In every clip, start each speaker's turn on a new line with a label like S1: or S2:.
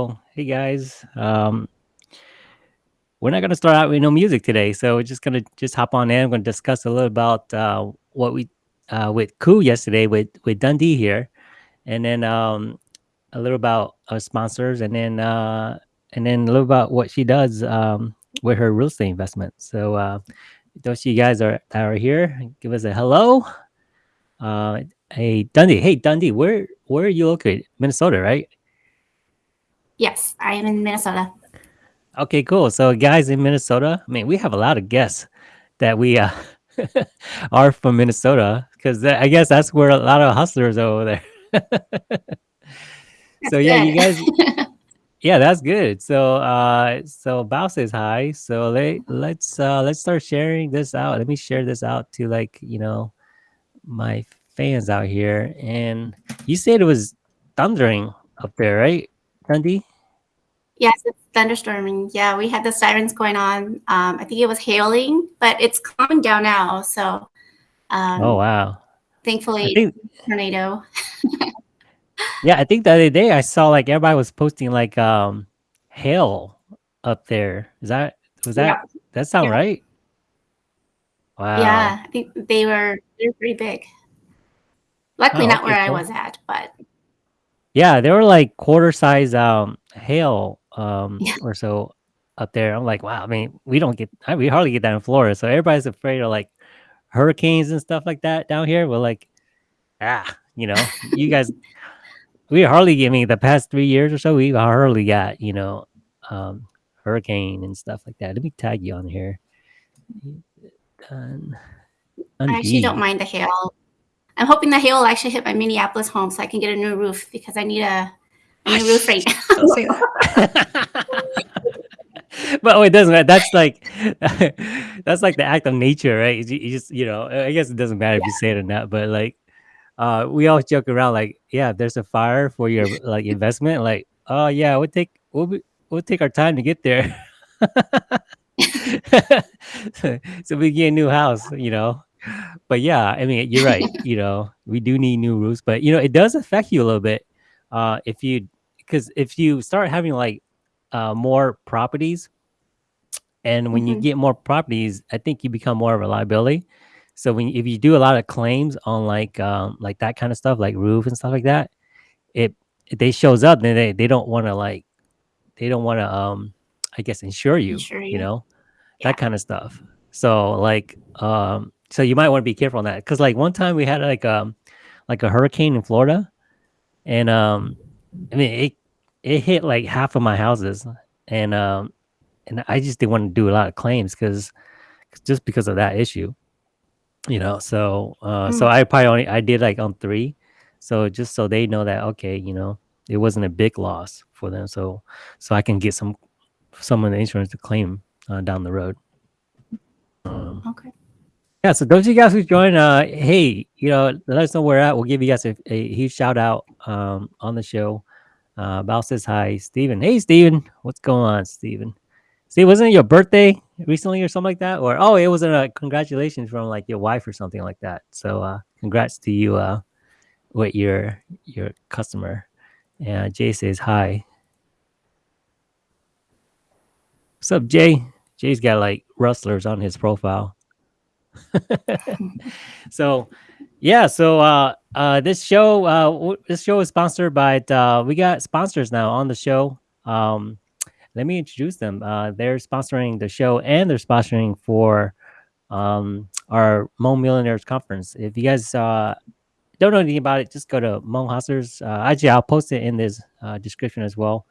S1: Hey guys. Um, we're not gonna start out with no music today, so we're just gonna just hop on in. We're gonna discuss a little about uh, what we uh, with Koo yesterday with with Dundee here, and then um, a little about our sponsors, and then uh, and then a little about what she does um, with her real estate investment. So uh, those of you guys are are here, give us a hello. Uh, hey Dundee. Hey Dundee, where where are you located? Minnesota, right?
S2: Yes, I am in Minnesota.
S1: Okay, cool. So, guys in Minnesota, I mean, we have a lot of guests that we uh, are from Minnesota because I guess that's where a lot of hustlers are over there. So, yeah, you guys, yeah, that's good. So, uh, so Bao says hi. So let let's uh, let's start sharing this out. Let me share this out to like you know my fans out here. And you said it was thundering up there, right, Dundee?
S2: yes, it's thunderstorming. Yeah, we had the sirens going on. Um, I think it was hailing, but it's calming down now. So um,
S1: Oh wow.
S2: Thankfully,
S1: think
S2: tornado.
S1: Yeah, I think the other day I saw like everybody was posting like um hail up there. Is that was that
S2: Yeah,
S1: that sound
S2: yeah,
S1: right? Wow.
S2: yeah. I think they were they're pretty big. Luckily,
S1: Oh,
S2: not where
S1: okay,
S2: I was at, but
S1: Yeah, they were like quarter size um hail um
S2: yeah,
S1: or so up there. I'm like, wow, I mean, we don't get I, we hardly get that in Florida. So everybody's afraid of like hurricanes and stuff like that down here. We're like, ah, you know, you guys we hardly get I mean the past three years or so, we hardly got, you know, um hurricane and stuff like that. Let me tag you on here. Done.
S2: I actually don't mind the hail. I'm hoping the hail will actually hit my Minneapolis home so I can get a new roof because I need a, a new roof right now.
S1: Don't say that. but oh, it doesn't matter. That's like that's like the act of nature, right? You, you just you know, I guess it doesn't matter if you say it or not. But like, uh, we always joke around like, yeah, if there's a fire for your like investment, like, oh yeah, we'll take we'll be, we'll take our time to get there. so, so we get a new house, you know. But yeah, I mean, you're right. You know, we do need new roofs, but you know, it does affect you a little bit. Uh, if you because if you start having like uh more properties, and when you
S2: hmm
S1: get more properties, I think you become more of a liability. So when if you do a lot of claims on like um like that kind of stuff, like roof and stuff like that, it if they shows up, then they they don't want to like they don't want to um I guess insure you,
S2: sure
S1: you
S2: you.
S1: know
S2: Yeah.
S1: that kind of stuff. So like um so you might want to be careful on that because like one time we had like um like a hurricane in Florida and um I mean it it hit like half of my houses and um and I just didn't want to do a lot of claims because just because of that issue, you know. So uh so
S2: Mm.
S1: I probably only I did like on three. So just so they know that okay, you know, it wasn't a big loss for them. So so I can get some some of the insurance to claim uh, down the road. Um
S2: Okay.
S1: Yeah, so those of you guys who join, uh, hey, you know, let us know where at. We'll give you guys a, a huge shout out um, on the show. Uh, Val says hi, Steven. Hey, Steven. What's going on, Steven? See, wasn't it your birthday recently or something like that? Or, oh, it was a congratulations from like your wife or something like that. So, uh, congrats to you uh, with your your customer. And Jay says hi. What's up, Jay? Jay's got like rustlers on his profile. so yeah so uh uh this show uh this show is sponsored by uh we got sponsors now on the show. Um let me introduce them. Uh they're sponsoring the show and they're sponsoring for um our Hmong millionaires conference. If you guys uh don't know anything about it just go to Hmong hustlers. Actually i'll post it in this description as well.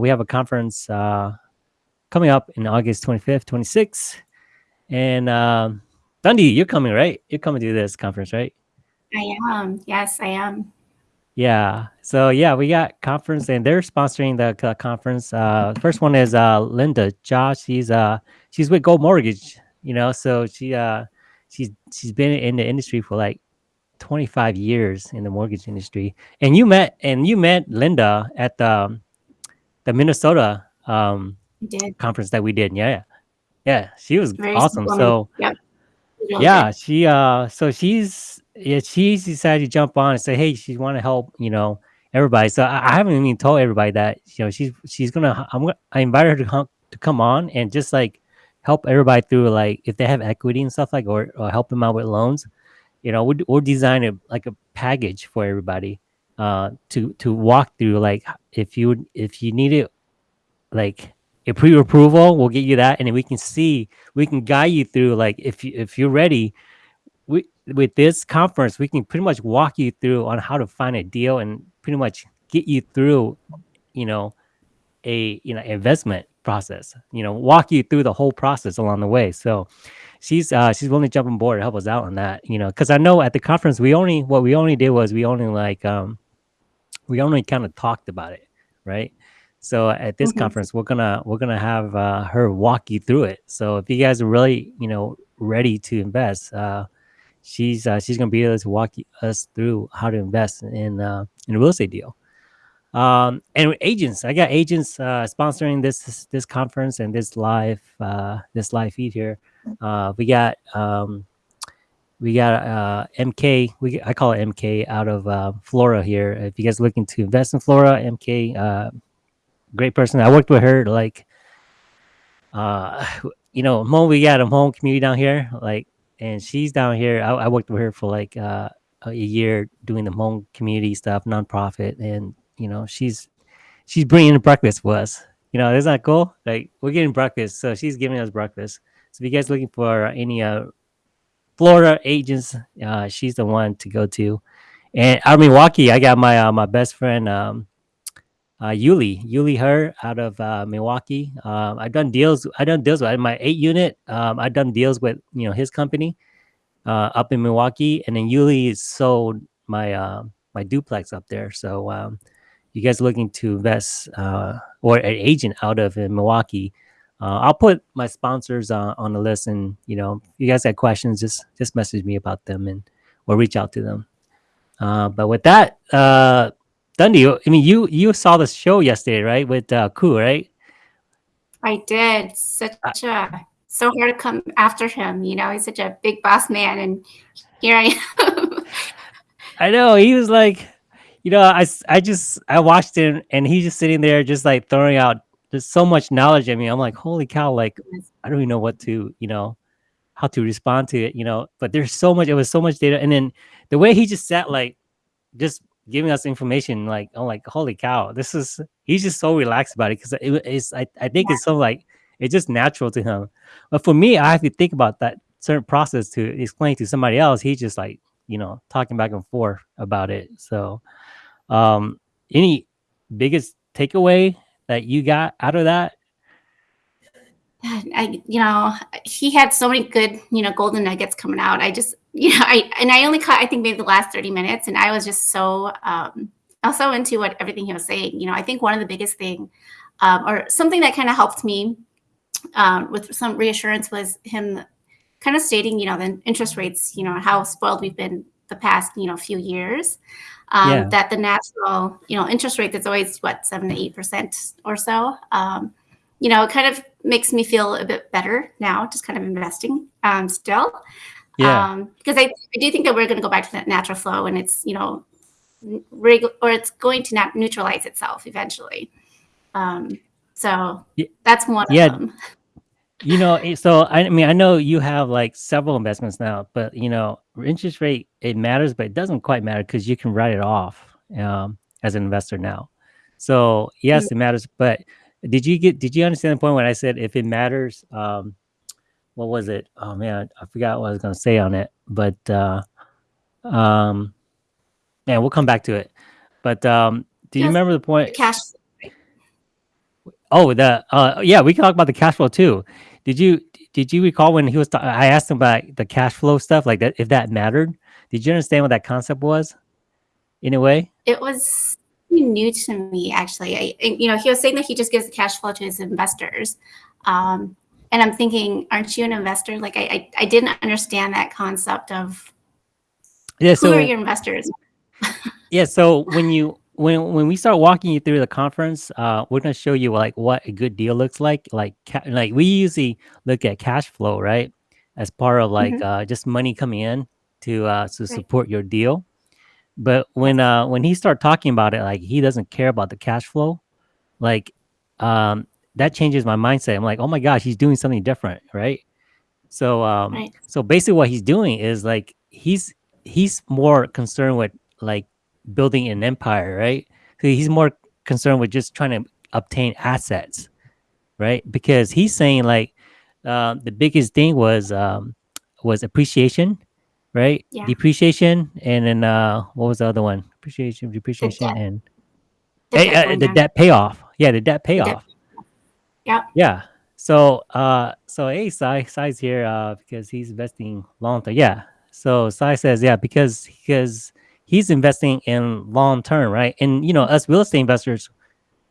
S1: We have a conference coming up in august 25th 26th and um Dundee, you're coming, right? You're coming to this conference, right?
S2: I am. Yes, I am.
S1: Yeah. So yeah, we got conference and they're sponsoring the co- conference. Uh, first one is uh Linda Josh. She's uh she's with Gold Mortgage. You know, so she uh she's she's been in the industry for like 25 years in the mortgage industry. And you met and you met Linda at the the Minnesota um conference that we did. Yeah, yeah. Yeah, she was
S2: Very
S1: awesome. So
S2: Yep.
S1: Yeah she uh so she's yeah she's decided to jump on and say hey she want to help you know everybody. So I, I haven't even told everybody that you know she's she's gonna. I'm gonna. I invited her to come to come on and just like help everybody through like if they have equity and stuff like or, or help them out with loans. You know, we'll, we'll design a like a package for everybody uh to to walk through like if you if you need it like a pre-approval we'll get you that and then we can see we can guide you through like if you if you're ready we with this conference we can pretty much walk you through on how to find a deal and pretty much get you through you know a you know investment process you know walk you through the whole process along the way. So she's uh she's willing to jump on board to help us out on that you know because i know at the conference we only what we only did was we only like um we only kind of talked about it right so at this
S2: Mhm.
S1: conference we're gonna we're gonna have uh, her walk you through it. So if you guys are really you know ready to invest uh she's uh, she's gonna be able to walk us through how to invest in uh in a real estate deal. Um and agents i got agents uh sponsoring this this conference and this live uh this live feed here. Uh we got um we got uh mk we i call it mk out of uh Florida here. If you guys are looking to invest in Florida mk uh great person. I worked with her like uh you know Mo, we got a home community down here like and she's down here I, I worked with her for like uh a year doing the home community stuff nonprofit and you know she's she's bringing breakfast for us. You know isn't that cool? Like we're getting breakfast so she's giving us breakfast. So if you guys looking for any uh florida agents uh she's the one to go to. And out of milwaukee i got my uh, my best friend um uh, Yuli, Yuli her out of uh, Milwaukee. Um, I've done deals. I've done deals with my eight unit. Um, I've done deals with you know his company uh, up in Milwaukee, and then Yuli sold my uh, my duplex up there. So um, you guys looking to invest uh, or an agent out of Milwaukee? Uh, I'll put my sponsors uh, on the list, and you know, you guys got questions, just just message me about them, and or reach out to them. But with that, Dundee, I mean, you you saw the show yesterday, right? With uh, Koo, right?
S2: I did. Such a so hard to come after him. You know, he's such a big boss man, and here I am.
S1: I know he was like, you know, I I just I watched him, and he's just sitting there, just like throwing out just so much knowledge at me. I'm like, holy cow! Like, I don't even know what to, you know, how to respond to it, you know. But there's so much. It was so much data, and then the way he just sat, like, just giving us information, like, I'm like, holy cow! This is he's just so relaxed about it because it, it's I I think it's so like it's just natural to him. But for me, I have to think about that certain process to explain to somebody else. He's just like, you know, talking back and forth about it. So, um, any biggest takeaway that you got out of that?
S2: I, you know, he had so many good, you know, golden nuggets coming out. I just, you know, I and I only caught, I think maybe the last thirty minutes, and I was just so, um, also into what everything he was saying. You know, I think one of the biggest thing, um, or something that kind of helped me um, with some reassurance was him kind of stating, you know, the interest rates, you know, how spoiled we've been the past, you know, few years. Um,
S1: Yeah.
S2: That the natural, you know, interest rate that's always what seven to eight percent or so. Um, you know, it kind of makes me feel a bit better now, just kind of investing um, still.
S1: Yeah.
S2: Um, because I, I do think that we're going to go back to that natural flow and it's, you know, reg- or it's going to not neutralize itself eventually. Um, so
S1: Ye-
S2: that's one
S1: yeah.
S2: of them.
S1: you know so I, I mean i know you have like several investments now but you know interest rate it matters but it doesn't quite matter because you can write it off um, as an investor now so yes it matters but did you get did you understand the point when i said if it matters um what was it oh man i forgot what i was going to say on it but uh um yeah we'll come back to it but um do you
S2: Yes,
S1: remember the point
S2: Cash.
S1: Oh, the uh, yeah, we can talk about the cash flow too. Did you did you recall when he was? I asked him about the cash flow stuff, like that, if that mattered. Did you understand what that concept was? In a way,
S2: It was new to me, actually. I, you know, he was saying that he just gives the cash flow to his investors. Um, and I'm thinking, aren't you an investor? Like, I, I, I didn't understand that concept of
S1: yeah.
S2: who are your investors?
S1: yeah, so when you when when we start walking you through the conference, uh, we're gonna show you like what a good deal looks like. Like like we usually look at cash flow, right, as part of like
S2: Mhm.
S1: uh, just money coming in to uh, to support your deal. But when uh when he started talking about it, like he doesn't care about the cash flow, like um that changes my mindset. I'm like, oh my gosh, he's doing something different, right? So um
S2: Right.
S1: so basically what he's doing is like he's he's more concerned with like building an empire, right? So he's more concerned with just trying to obtain assets, right? Because he's saying like um the biggest thing was um was appreciation, right?
S2: Yeah.
S1: Depreciation and then uh what was the other one? Appreciation,
S2: The
S1: depreciation
S2: debt.
S1: and
S2: The
S1: eh,
S2: debt
S1: uh, the debt payoff. Yeah, the
S2: The debt.
S1: payoff.
S2: Yep.
S1: Yeah. So, uh, so hey, Sai, Sai's here, uh, because he's investing long term. Yeah. So Sai says, yeah, because because he's investing in long term, right? And you know, us real estate investors,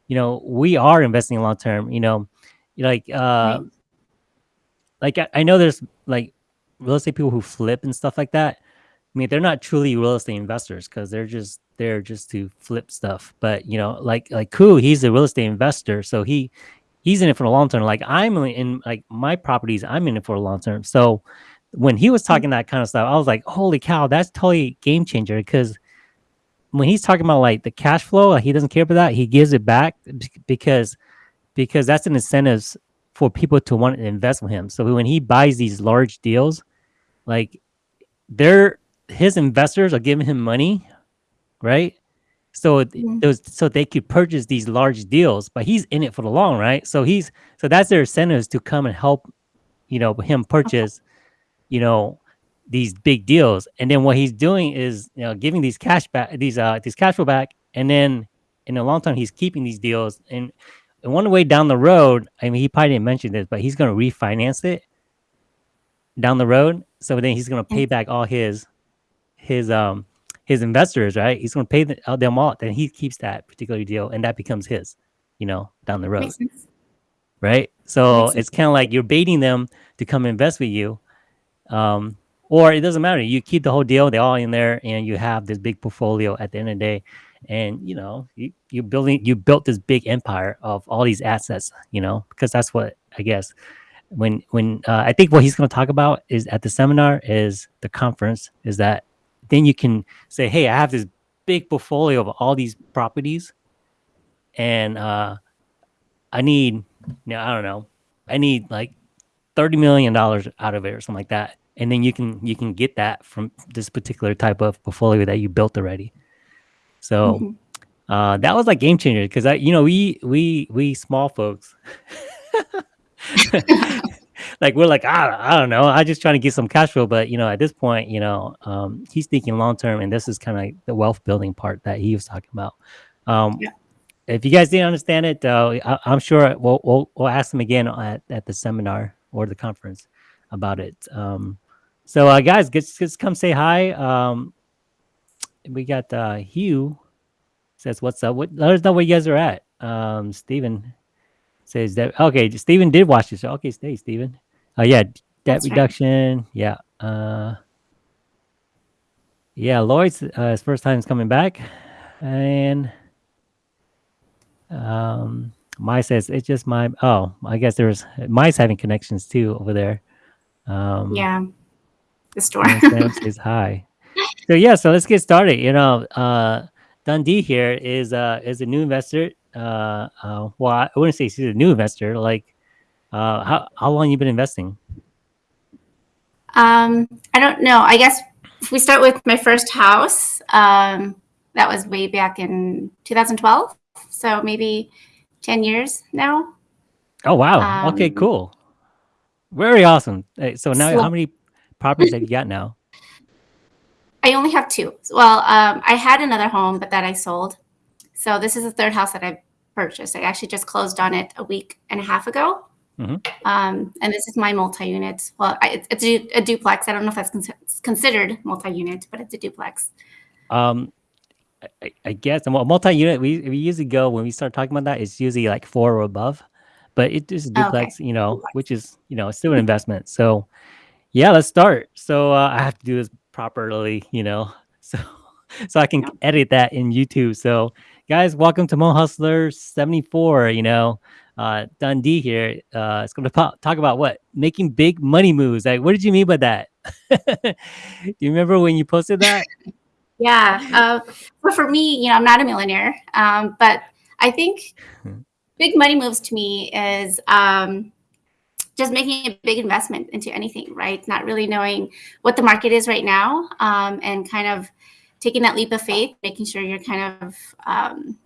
S1: you know, we are investing long term. You know, like uh,
S2: Right.
S1: like I, I know there's like real estate people who flip and stuff like that. I mean, they're not truly real estate investors because they're just there just to flip stuff. But you know, like like Ku, he's a real estate investor, so he he's in it for the long term. Like I'm in like my properties, I'm in it for the long term. So when he was talking that kind of stuff, I was like, holy cow, that's totally game changer. Because when he's talking about like the cash flow, like, he doesn't care about that. He gives it back because because that's an incentive for people to want to invest with him. So when he buys these large deals, like they're his investors are giving him money, right? So
S2: Mhm.
S1: those so they could purchase these large deals, but he's in it for the long, right? So he's so that's their incentives to come and help, you know, him purchase, you know, these big deals. And then what he's doing is, you know, giving these cash back, these uh these cash flow back, and then in a long time he's keeping these deals. And, and one way down the road, I mean, he probably didn't mention this, but he's going to refinance it down the road. So then he's going to pay back all his his um his investors, right? He's going to pay the, uh, them all. Then he keeps that particular deal, and that becomes his, you know, down the road, right? So it's kind of like you're baiting them to come invest with you, um, or it doesn't matter. You keep the whole deal; they're all in there, and you have this big portfolio at the end of the day. And you know, you you building you built this big empire of all these assets, you know, because that's what I guess when when uh, I think what he's going to talk about is at the seminar is the conference is that then you can say, hey, I have this big portfolio of all these properties, and uh, I need, you know, I don't know, I need like thirty million dollars out of it or something like that, and then you can you can get that from this particular type of portfolio that you built already. So
S2: Mhm.
S1: uh, that was like game changer because I, you know, we we we small folks. like we're like I, I don't know. I just trying to get some cash flow. But you know at this point you know um he's thinking long term and this is kind of like the wealth building part that he was talking about. Um
S2: Yeah.
S1: if you guys didn't understand it uh, I, i'm sure we'll, we'll we'll ask him again at, at the seminar or the conference about it. Um so uh guys just, just come say hi. Um we got uh hugh says what's up? What let us know where you guys are at. Um Steven says that okay Steven did watch this so okay stay Steven Oh yeah, debt
S2: That's right.
S1: reduction. Yeah. Uh yeah, Lloyd's uh, his first time is coming back. And um my says it's just my oh, I guess there's mice having connections too over there. Um
S2: Yeah. The store.
S1: Sam says hi. So yeah, so let's get started. You know, uh Dundee here is uh is a new investor. Uh, uh well I wouldn't say she's a new investor, like uh how how long you been investing?
S2: Um, I don't know. I guess if we start with my first house, um, that was way back in 2012. So maybe 10 years now.
S1: Oh wow. okay,
S2: Um,
S1: cool. Very awesome. So now,
S2: So
S1: how many properties have you got now?
S2: I only have two. Well, um, I had another home, but that I sold. So this is the third house that I've purchased. I actually just closed on it a week and a half ago.
S1: Mhm.
S2: Um, and this is my multi-unit. Well, I, it's, a, a duplex. I don't know if that's con- considered multi-unit, but it's a duplex.
S1: Um, I- I, guess a multi-unit. We we usually go when we start talking about that. It's usually like four or above, but it is a
S2: Oh, okay.
S1: duplex. You know,
S2: Duplex.
S1: which is you know still an investment. So yeah, let's start. So uh, I have to do this properly. You know, so so I can
S2: Yeah.
S1: edit that in YouTube. So guys, welcome to Hmong Hustler seventy four. You know. Uh, Dundee here. Uh, it's going to talk about what making big money moves. Like, what did you mean by that? Do you remember when you posted that?
S2: Yeah. Uh, but for me, you know, I'm not a millionaire, um, but I think big money moves to me is um, just making a big investment into anything, right? Not really knowing what the market is right now um, and kind of taking that leap of faith, making sure you're kind of, um,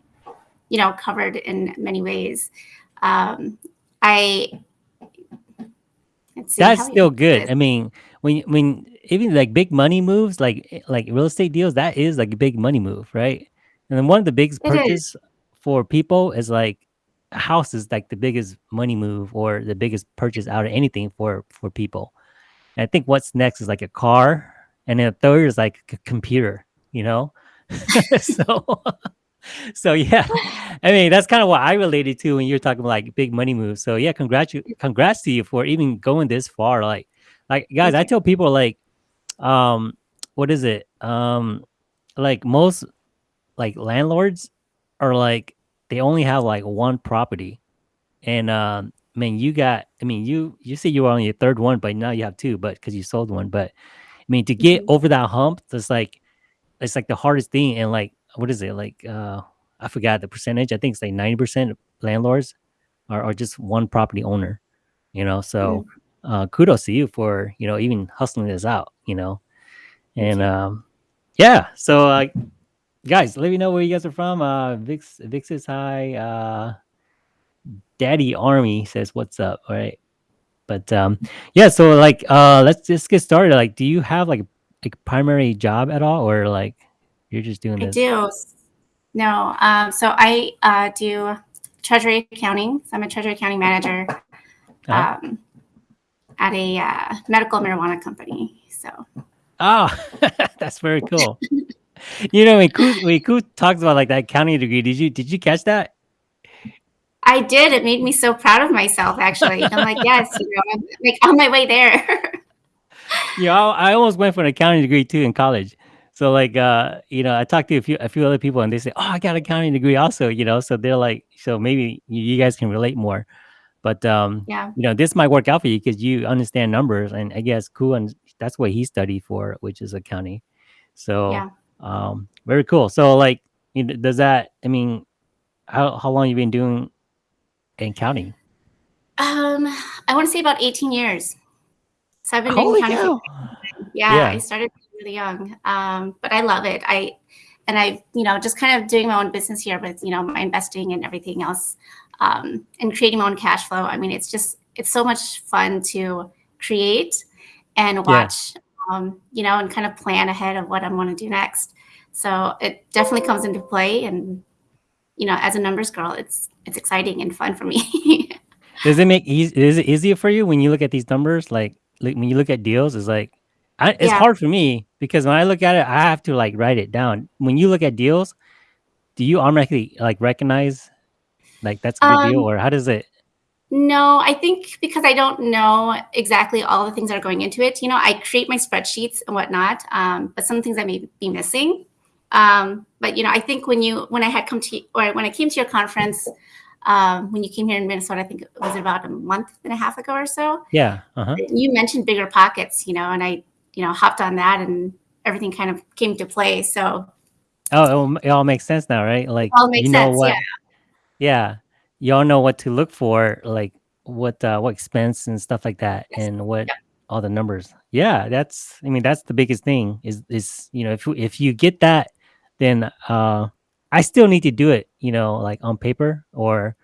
S2: you know, covered in many ways. Um, I,
S1: see, that's still good. I mean, when, when even like big money moves, like, like real estate deals, that is like a big money move, right? And then one of the biggest purchase for people is like a house is like the biggest money move or the biggest purchase out of anything for for people. And I think what's next is like a car, and then a third is like a computer. You know, so so yeah, I mean that's kind of what I related to when you're talking about like big money moves. So yeah, congrats congrats to you for even going this far. Like like guys, I tell people like um what is it um like most like landlords are like they only have like one property and um I mean you got I mean you you say you were on your third one but now you have two but because you sold one but I mean to get
S2: Mhm.
S1: over that hump it's like it's like the hardest thing and like what is it like uh I forgot the percentage I think it's like 90% landlords are, are just one property owner you know so
S2: Mm,
S1: uh kudos to you for you know even hustling this out you know? And um yeah so uh guys let me know where you guys are from. Uh vix vix is high uh daddy army says what's up? All right. But um yeah so like uh let's just get started. Like do you have like like primary job at all or like you're just doing
S2: I
S1: this
S2: do. No, um, so I uh, do treasury accounting. So I'm a treasury accounting manager
S1: uh-huh.
S2: um, at a uh, medical marijuana company. So
S1: oh that's very cool you know when Ku, when Ku talks about like that accounting degree did you did you catch that
S2: I did. It made me so proud of myself. Actually, I'm like, yes, you know, I'm like on my way there.
S1: Yeah, I, I almost went for an accounting degree too in college. So like, uh, you know, I talked to a few a few other people, and they say, "Oh, I got an accounting degree also." You know, so they're like, so maybe you, you guys can relate more. But um,
S2: yeah,
S1: you know, this might work out for you because you understand numbers, and I guess cool, and that's what he studied for, which is accounting. So
S2: yeah.
S1: um, very cool. So like, you know, does that? I mean, how how long you been doing accounting?
S2: Um, I want to say about 18 years. So I've been doing
S1: Holy
S2: accounting for
S1: cow!
S2: yeah. I started really young, um, but I love it. I and I, you know, just kind of doing my own business here with you know my investing and everything else, um, and creating my own cash flow. I mean, it's just it's so much fun to create and
S1: yeah.
S2: watch, um, you know, and kind of plan ahead of what I want to do next. So it definitely comes into play, and you know, as a numbers girl, it's it's exciting and fun for me.
S1: Does it make easy is it easier for you when you look at these numbers? Like like, when you look at deals, is like I it's
S2: yeah.
S1: hard for me because when I look at it, I have to, like, write it down. When you look at deals, do you automatically, like, recognize, like, that's a good deal,
S2: Um,
S1: or how does it
S2: No, I think because I don't know exactly all the things that are going into it. You know, I create my spreadsheets and whatnot, um, but some things I may be missing. Um, but you know, I think when you when I had come to or when I came to your conference, um, when you came here in Minnesota, I think it was about a month and a half ago or so.
S1: Yeah, uh-huh.
S2: You mentioned bigger pockets, you know, and I, you know, hopped on that and everything kind of came to play. So
S1: Oh, it all makes sense now, right? Like,
S2: all
S1: you know
S2: sense.
S1: What Yeah. Y'all know what to look for, like what uh what expense and stuff like that
S2: Yes.
S1: and what
S2: Yep.
S1: all the numbers. Yeah, that's I mean that's the biggest thing is is you know if you if you get that then uh I still need to do it, you know, like on paper or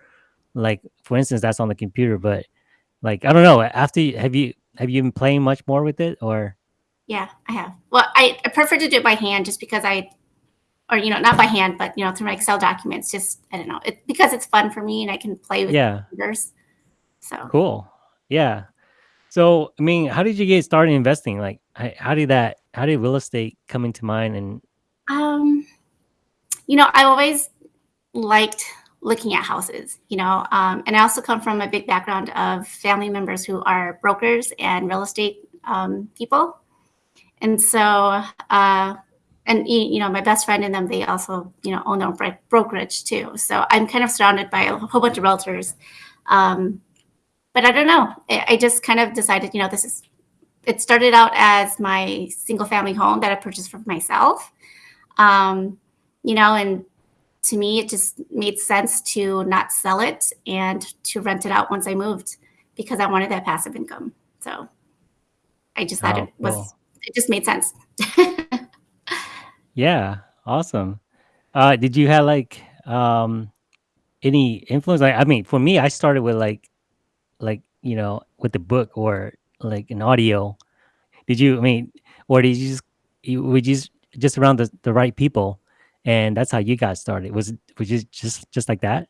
S1: like for instance that's on the computer but like I don't know, after you, have you have you been playing much more with it or
S2: Yeah, I have. Well, I, I prefer to do it by hand just because I or you know not by hand but you know through my excel documents just i don't know it because it's fun for me and i can play with
S1: yeah,
S2: numbers so
S1: cool. Yeah. So, I mean, how did you get started investing? Like how, how did that how did real estate come into mind and
S2: um you know I've always liked looking at houses you know um, and i also come from a big background of family members who are brokers and real estate um, people and so uh and you know my best friend and them they also you know own their own brokerage too so i'm kind of surrounded by a whole bunch of realtors um, but I don't know. I, I just kind of decided, you know, this is. It started out as my single family home that I purchased for myself, Um, you know, and to me, it just made sense to not sell it and to rent it out once I moved because I wanted that passive income. So I just thought
S1: Oh,
S2: it
S1: cool.
S2: It just made sense.
S1: Yeah, awesome. Uh, did you have like um any influence? Like, I mean, for me, I started with like like you know with the book or like an audio. Did you? I mean, or did you just you you just just around the the right people, and that's how you got started? Was it was you just just like that?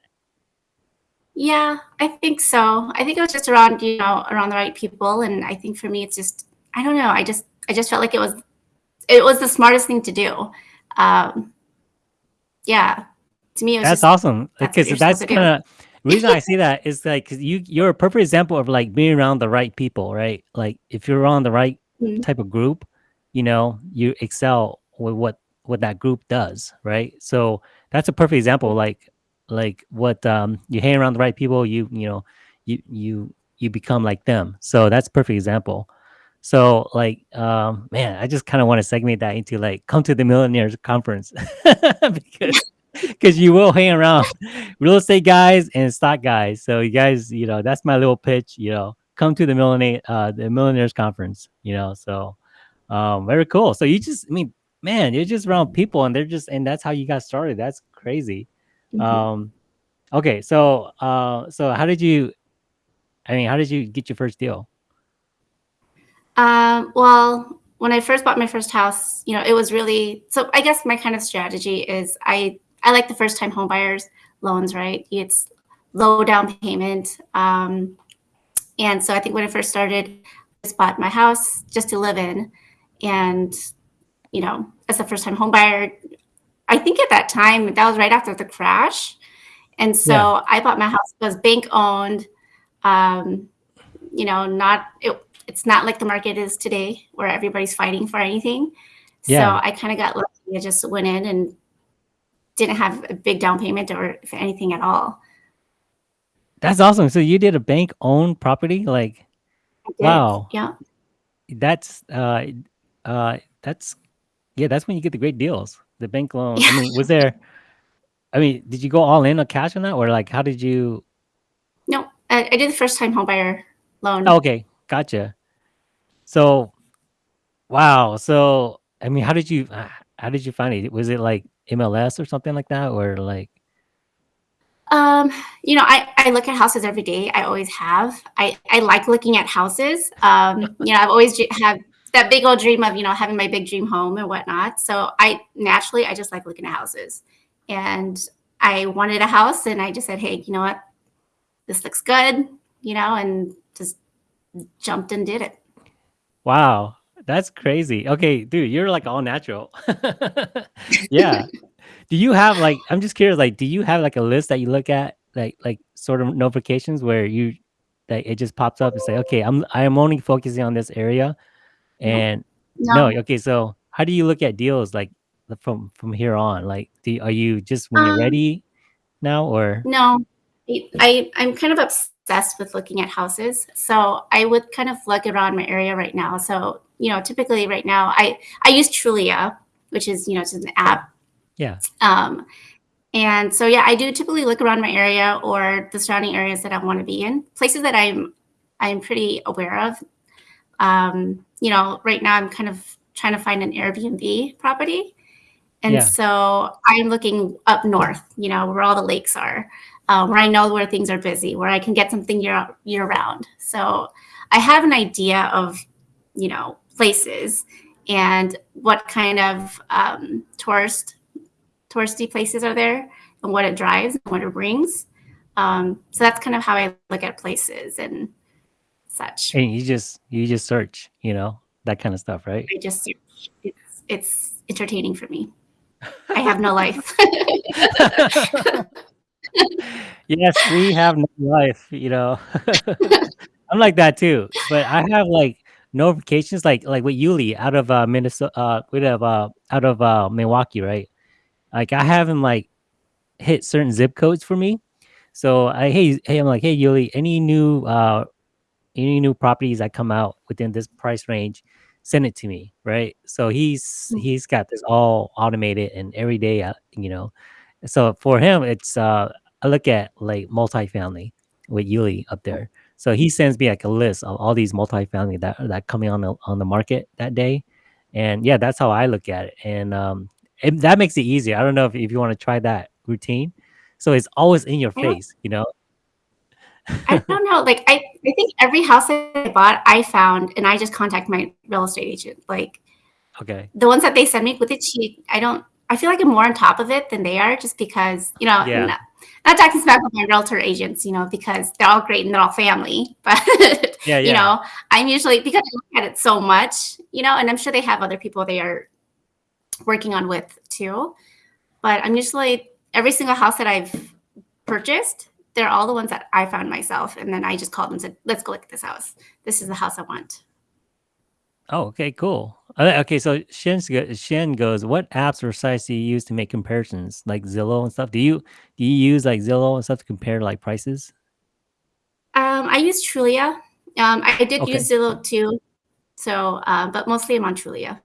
S2: Yeah, I think so. I think it was just around, you know, around the right people. And I think for me, it's just, I don't know. I just, I just felt like it was, it was the smartest thing to do. Um, yeah. To me, it was
S1: That's
S2: just,
S1: awesome because that's
S2: to
S1: kind of reason I see that is like 'cause you you're a perfect example of like being around the right people, right? Like if you're on the right
S2: Mhm.
S1: type of group, you know, you excel with what what that group does, right? So that's a perfect example, like like what um you hang around the right people, you you know, you you you become like them. So that's perfect example. So like um man, I just kind of want to segment that into like come to the millionaires conference because because you will hang around real estate guys and stock guys. So you guys, you know, that's my little pitch. You know, come to the millionaire uh, the millionaires conference. You know, so um, very cool. So you just, I mean, man, you're just around people, and they're just, and that's how you got started. That's crazy.
S2: Mhm.
S1: Um, okay, so uh, so how did you? I mean, how did you get your first deal?
S2: Um, well, when I first bought my first house, you know, it was really, so I guess my kind of strategy is I, I like the first time home buyers loans, right? It's low down payment. Um, And so I think when I first started, I just bought my house just to live in. And, you know, as a first time home buyer, I think at that time, that was right after the crash. And
S1: Yeah,
S2: so I bought my house, it was bank owned. Um, you know, not, it, it's not like the market is today where everybody's fighting for anything.
S1: Yeah.
S2: So I kind of got lucky. I just went in and didn't have a big down payment or anything at all.
S1: that's awesome. So you did a bank owned property, like wow,
S2: Yeah.
S1: that's uh, uh, that's yeah, that's when you get the great deals. The bank loan.
S2: Yeah.
S1: I mean, was there? I mean, did you go all in on cash on that, or like how did you?
S2: No, I, I did the first time home buyer
S1: Oh,
S2: loan.
S1: okay, gotcha. So wow. So I mean, how did you? uh, How did you find it? Was it like MLS or something like that, or like?
S2: Um, you know, I, I look at houses every day. I always have. I, I like looking at houses. Um, you know, I've always have that big old dream of, you know, having my big dream home and whatnot. So I naturally, I just like looking at houses. And I wanted a house and I just said, hey, you know what? This looks good, you know, and just jumped and did it.
S1: Wow, that's crazy. Okay, dude, you're like all natural. yeah. Do you have like? I'm just curious. Like, do you have like a list that you look at, like like sort of notifications where you that it just pops up and say, okay, I'm I am only focusing on this area, and no,
S2: no.
S1: okay. So how do you look at deals like from from here on? Like, do you- are you just when you're
S2: Um,
S1: ready now, or
S2: No, I, I'm kind of obsessed with looking at houses. So I would kind of look around my area right now. So you know, typically right now, I I use Trulia, which is you know it's an app.
S1: yeah,
S2: Um, and so yeah, I do typically look around my area or the surrounding areas that I want to be in, places that I'm I'm pretty aware of. Um, you know, right now I'm kind of trying to find an Airbnb property and
S1: yeah,
S2: so I'm looking up north, you know, where all the lakes are, uh, where I know where things are busy, where I can get something year year round. So I have an idea of, you know, places and what kind of um, tourist touristy places are there and what it drives and what it brings. Um, so that's kind of how I look at places and such.
S1: and you just you just search, you know, that kind of stuff, right?
S2: I just it's it's entertaining for me. I have no life.
S1: Yes, we have no life, you know. I'm like that too, but I have like notifications like like with Yuli out of uh Minnesota uh with of uh out of uh Milwaukee, right? Like I haven't like hit certain zip codes for me. So I hey hey I'm like, hey Yuli, any new uh any new properties that come out within this price range, send it to me, right? So he's
S2: Mm.
S1: he's got this all automated and every day, uh, you know. So for him, it's uh, I look at like multifamily with Yuli up there. So he sends me like a list of all these multifamily that that coming on the on the market that day, and yeah, that's how I look at it, and um, it, that makes it easier. I don't know if, if you want to try that routine. So it's always in your face, you know.
S2: I don't know. Like I, I think every house I bought, I found, and I just contact my real estate agent. Like
S1: okay.
S2: the ones that they send me with it cheap, I don't. I feel like I'm more on top of it than they are, just because you know.
S1: Yeah.
S2: Not, talking smack with my realtor agents, you know, because they're all great and they're all family. But
S1: Yeah,
S2: you know, I'm usually because I look at it so much, you know, and I'm sure they have other people they are working on with too. But I'm usually every single house that I've purchased, they're all the ones that I found myself. And then I just called them and said, let's go look at this house. This is the house I want.
S1: Oh, okay, cool. Uh, okay, so Shen's go, Shen goes, what apps or sites do you use to make comparisons, like Zillow and stuff? Do you do you use like Zillow and stuff to compare like prices?
S2: Um, I use Trulia. Um, I did
S1: Okay,
S2: use Zillow too. So, uh, but mostly I'm on Trulia.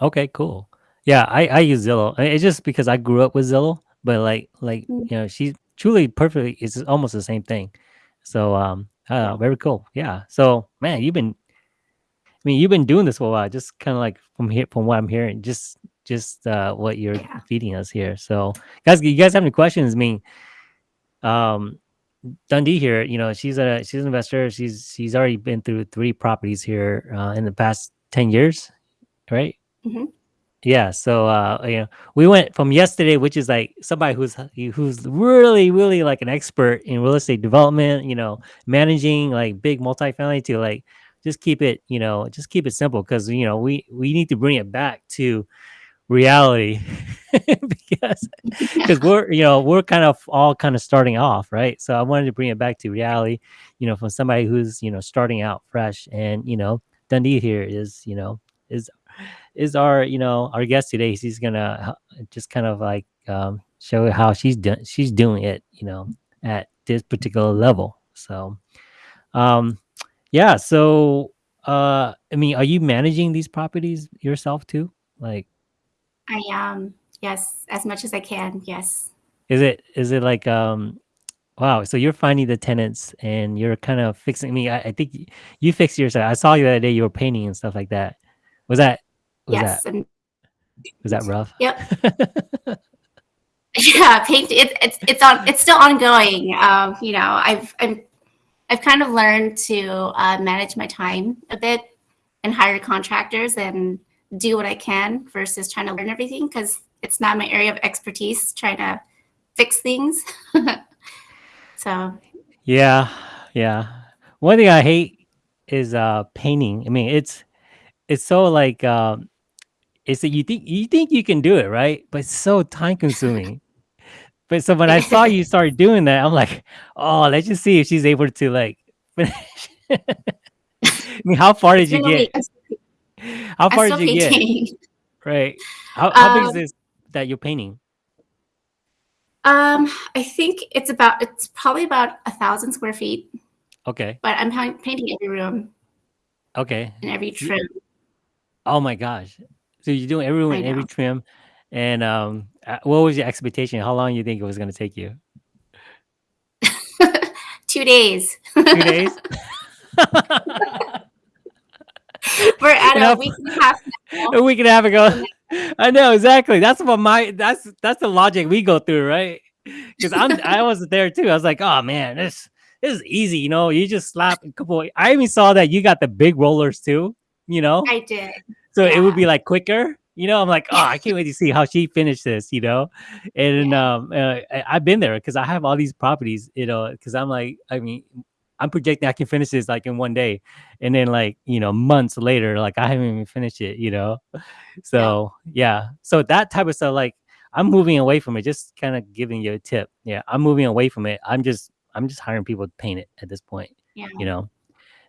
S1: okay, cool. Yeah, I I use Zillow. It's just because I grew up with Zillow, but like like
S2: Mm,
S1: you know, she's truly perfectly. It's almost the same thing. So um, uh, very cool. Yeah. So man, you've been I mean, you've been doing this for a while, just kind of like from here, from what I'm hearing, just just uh, what you're
S2: Yeah.
S1: feeding us here. So, guys, you guys have any questions? I mean, um, Dundee here, you know, she's a she's an investor. She's she's already been through three properties here uh, in the past ten years, right?
S2: Mm -hmm.
S1: Yeah. So, uh, you know, we went from yesterday, which is like somebody who's who's really really like an expert in real estate development, you know, managing like big multifamily to like just keep it, you know, just keep it simple because you know we we need to bring it back to reality. Because because we're you know we're kind of all kind of starting off right? So i wanted to bring it back to reality you know from somebody who's you know starting out fresh and you know dundee here is you know is is our you know our guest today. She's gonna just kind of like um show how she's doing she's doing it you know at this particular level. So um yeah so uh i mean are you managing these properties yourself too like
S2: I am. Yes. As much as I can. Yes.
S1: Is it is it like um wow, so you're finding the tenants and you're kind of fixing me. I, I think you fixed yourself. I saw you the other day you were painting and stuff like that. Was that was that
S2: Yes. And
S1: was that rough?
S2: yep. Yeah. Paint. It, it's it's on. It's still ongoing. Um, you know, I've I'm I've kind of learned to uh, manage my time a bit and hire contractors and do what I can versus trying to learn everything because it's not my area of expertise. Trying to fix things. so
S1: yeah. Yeah. One thing I hate is uh painting. I mean, it's it's so like um it's that you think you think you can do it, right? But it's so time consuming. But so when I saw you start doing that, I'm like, oh, let's just see if she's able to like finish. I mean, how far did you
S2: been a week.
S1: get? How far did you get? Right. How how big is
S2: Um,
S1: this that you're painting?
S2: um, I think it's about it's probably about a thousand square feet,
S1: Okay.
S2: but I'm painting every room
S1: Okay.
S2: and every trim.
S1: oh my gosh. So you're doing every room every trim. And um uh, what was your expectation? How long you think it was gonna take you?
S2: Two days.
S1: Two days?
S2: We're at
S1: You know,
S2: a week and a half now.
S1: a week and a half ago. I know exactly. That's what my that's that's the logic we go through, right? Because I'm I was there too. I was like, oh man, this this is easy. You know, you just slap a couple. I even saw that you got the big rollers too. You know,
S2: I did.
S1: so it would be like quicker. You know, I'm like, oh, I can't wait to see how she finished this. You know, and um, uh, I've been there because I have all these properties. You know, because I'm like, I mean, I'm projecting I can finish this like in one day, and then like you know months later, like I haven't even finished it. You know, so yeah, so that type of stuff, like I'm moving away from it. Just kind of giving you a tip. Yeah, I'm moving away from it. I'm just I'm just hiring people to paint it at this point.
S2: Yeah.
S1: You know.